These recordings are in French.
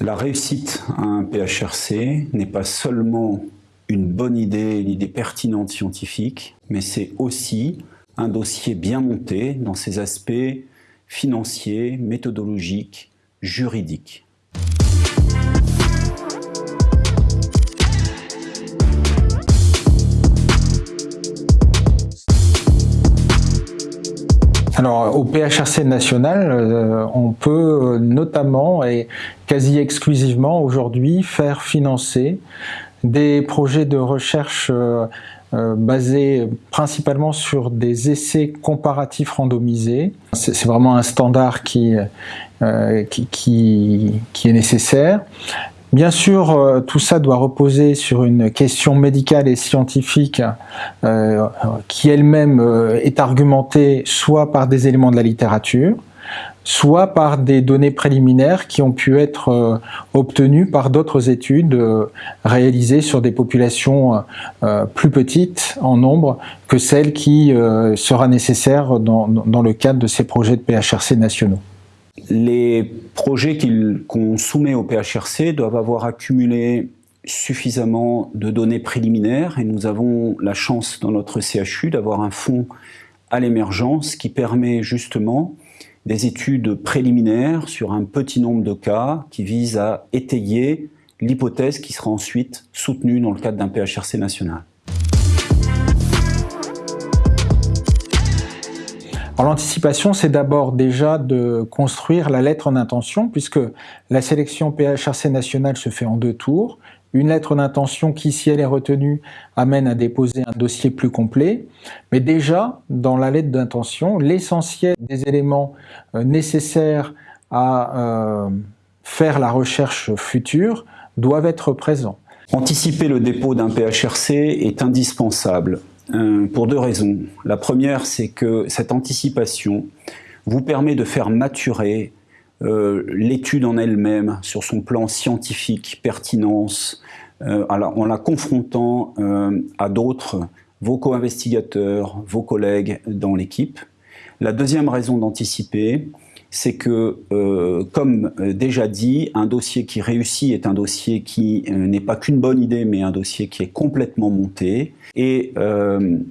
La réussite à un PHRC n'est pas seulement une bonne idée, une idée pertinente scientifique, mais c'est aussi un dossier bien monté dans ses aspects financiers, méthodologiques, juridiques. Alors au PHRC national, euh, on peut notamment et quasi exclusivement aujourd'hui faire financer des projets de recherche euh, euh, basés principalement sur des essais comparatifs randomisés. C'est vraiment un standard qui, qui est nécessaire. Bien sûr, euh, tout ça doit reposer sur une question médicale et scientifique euh, qui elle-même euh, est argumentée soit par des éléments de la littérature, soit par des données préliminaires qui ont pu être obtenues par d'autres études réalisées sur des populations plus petites en nombre que celles qui sera nécessaire dans le cadre de ces projets de PHRC nationaux. Les projets qu'on soumet au PHRC doivent avoir accumulé suffisamment de données préliminaires et nous avons la chance dans notre CHU d'avoir un fonds à l'émergence qui permet justement des études préliminaires sur un petit nombre de cas qui visent à étayer l'hypothèse qui sera ensuite soutenue dans le cadre d'un PHRC national. L'anticipation, c'est d'abord déjà de construire la lettre en intention, puisque la sélection PHRC nationale se fait en deux tours. Une lettre d'intention qui, si elle est retenue, amène à déposer un dossier plus complet. Mais déjà, dans la lettre d'intention, l'essentiel des éléments euh, nécessaires à euh, faire la recherche future doivent être présents. Anticiper le dépôt d'un PHRC est indispensable euh, pour deux raisons. La première, c'est que cette anticipation vous permet de faire maturer euh, l'étude en elle-même sur son plan scientifique, pertinence, euh, en la confrontant à d'autres, vos co-investigateurs, vos collègues dans l'équipe. La deuxième raison d'anticiper, c'est que, euh, comme euh, déjà dit, un dossier qui réussit est un dossier qui euh, n'est pas qu'une bonne idée, mais un dossier qui est complètement monté. Et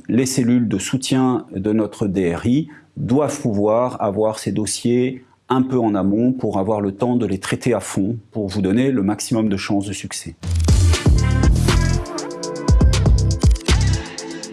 les cellules de soutien de notre DRI doivent pouvoir avoir ces dossiers un peu en amont pour avoir le temps de les traiter à fond, pour vous donner le maximum de chances de succès.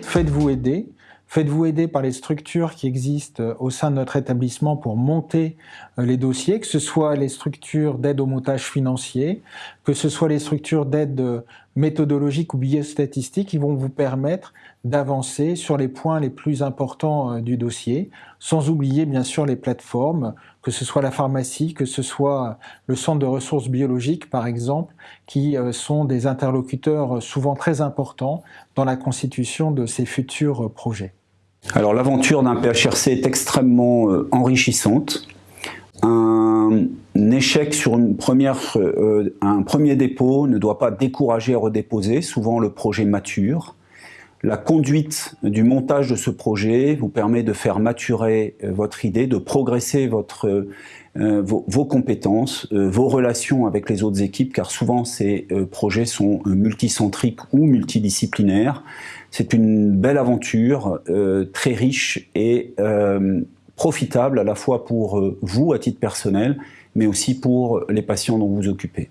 Faites-vous aider Faites-vous aider par les structures qui existent euh, au sein de notre établissement pour monter euh, les dossiers, que ce soit les structures d'aide au montage financier, que ce soit les structures d'aide euh, méthodologique ou biostatistique qui vont vous permettre d'avancer sur les points les plus importants du dossier, sans oublier bien sûr les plateformes, que ce soit la pharmacie, que ce soit le centre de ressources biologiques par exemple, qui sont des interlocuteurs souvent très importants dans la constitution de ces futurs projets. Alors l'aventure d'un PHRC est extrêmement euh, enrichissante. Un échec sur euh, un premier dépôt ne doit pas décourager à redéposer, souvent le projet mature. La conduite du montage de ce projet vous permet de faire maturer euh, votre idée, de progresser votre, vos, compétences, vos relations avec les autres équipes, car souvent ces projets sont multicentriques ou multidisciplinaires. C'est une belle aventure, euh, très riche et euh, profitable à la fois pour euh, vous à titre personnel, mais aussi pour les patients dont vous vous occupez.